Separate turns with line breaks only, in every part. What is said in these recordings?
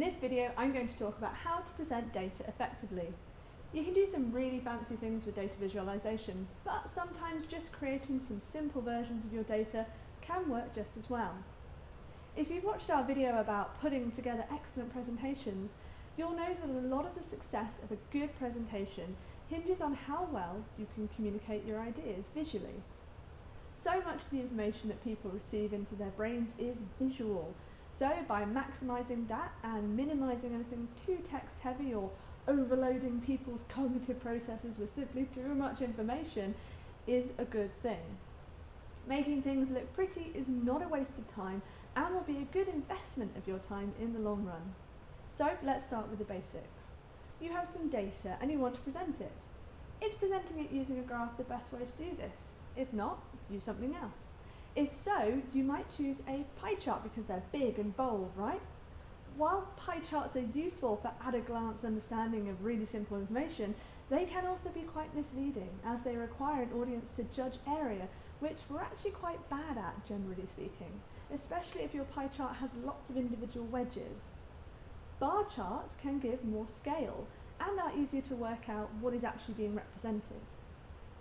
this video, I'm going to talk about how to present data effectively. You can do some really fancy things with data visualization, but sometimes just creating some simple versions of your data can work just as well. If you've watched our video about putting together excellent presentations, you'll know that a lot of the success of a good presentation hinges on how well you can communicate your ideas visually. So much of the information that people receive into their brains is visual, so by maximising that and minimising anything too text heavy or overloading people's cognitive processes with simply too much information is a good thing. Making things look pretty is not a waste of time and will be a good investment of your time in the long run. So let's start with the basics. You have some data and you want to present it. Is presenting it using a graph the best way to do this? If not, use something else. If so, you might choose a pie chart because they're big and bold, right? While pie charts are useful for at a glance understanding of really simple information, they can also be quite misleading as they require an audience to judge area, which we're actually quite bad at, generally speaking, especially if your pie chart has lots of individual wedges. Bar charts can give more scale and are easier to work out what is actually being represented.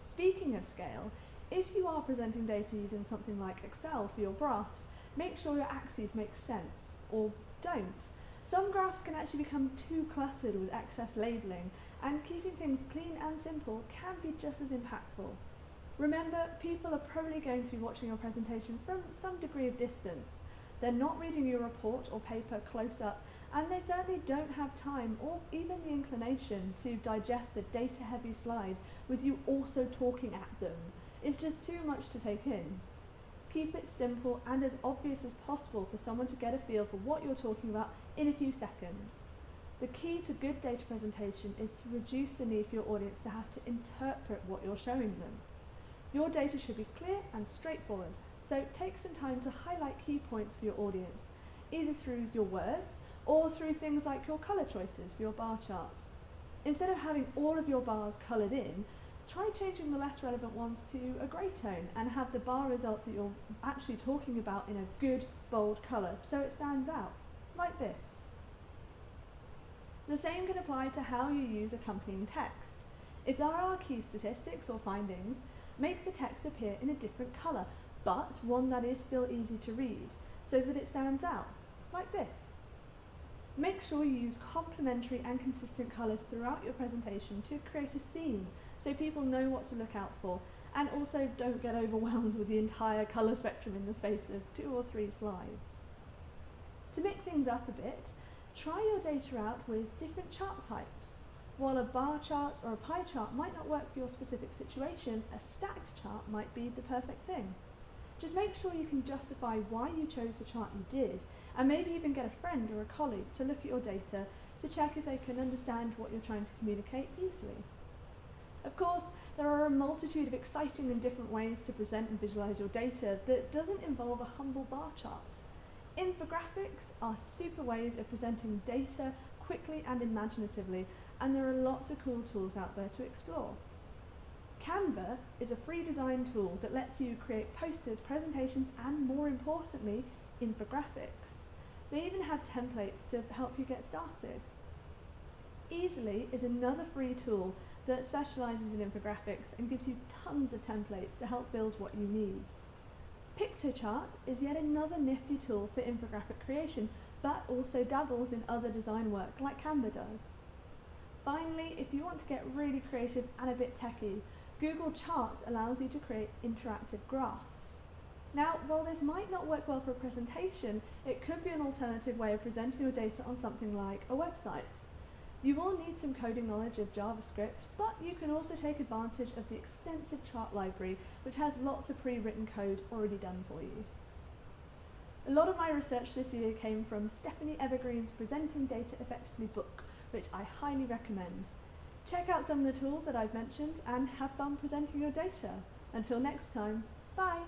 Speaking of scale, if you are presenting data using something like Excel for your graphs, make sure your axes make sense, or don't. Some graphs can actually become too cluttered with excess labelling, and keeping things clean and simple can be just as impactful. Remember, people are probably going to be watching your presentation from some degree of distance. They're not reading your report or paper close up, and they certainly don't have time or even the inclination to digest a data heavy slide with you also talking at them. It's just too much to take in. Keep it simple and as obvious as possible for someone to get a feel for what you're talking about in a few seconds. The key to good data presentation is to reduce the need for your audience to have to interpret what you're showing them. Your data should be clear and straightforward, so take some time to highlight key points for your audience, either through your words or through things like your colour choices for your bar charts. Instead of having all of your bars coloured in, try changing the less relevant ones to a grey tone and have the bar result that you're actually talking about in a good, bold colour so it stands out, like this. The same can apply to how you use accompanying text. If there are key statistics or findings, make the text appear in a different colour, but one that is still easy to read, so that it stands out, like this. Make sure you use complementary and consistent colours throughout your presentation to create a theme so people know what to look out for and also don't get overwhelmed with the entire colour spectrum in the space of two or three slides. To mix things up a bit, try your data out with different chart types. While a bar chart or a pie chart might not work for your specific situation, a stacked chart might be the perfect thing. Just make sure you can justify why you chose the chart you did, and maybe even get a friend or a colleague to look at your data to check if they can understand what you're trying to communicate easily. Of course, there are a multitude of exciting and different ways to present and visualize your data that doesn't involve a humble bar chart. Infographics are super ways of presenting data quickly and imaginatively, and there are lots of cool tools out there to explore. Canva is a free design tool that lets you create posters, presentations, and more importantly, infographics. They even have templates to help you get started. Easel.ly is another free tool that specialises in infographics and gives you tons of templates to help build what you need. Piktochart is yet another nifty tool for infographic creation, but also dabbles in other design work like Canva does. Finally, if you want to get really creative and a bit techy, Google Charts allows you to create interactive graphs. Now, while this might not work well for a presentation, it could be an alternative way of presenting your data on something like a website. You will need some coding knowledge of JavaScript, but you can also take advantage of the extensive chart library, which has lots of pre-written code already done for you. A lot of my research this year came from Stephanie Evergreen's Presenting Data Effectively book, which I highly recommend. Check out some of the tools that I've mentioned and have fun presenting your data. Until next time, bye!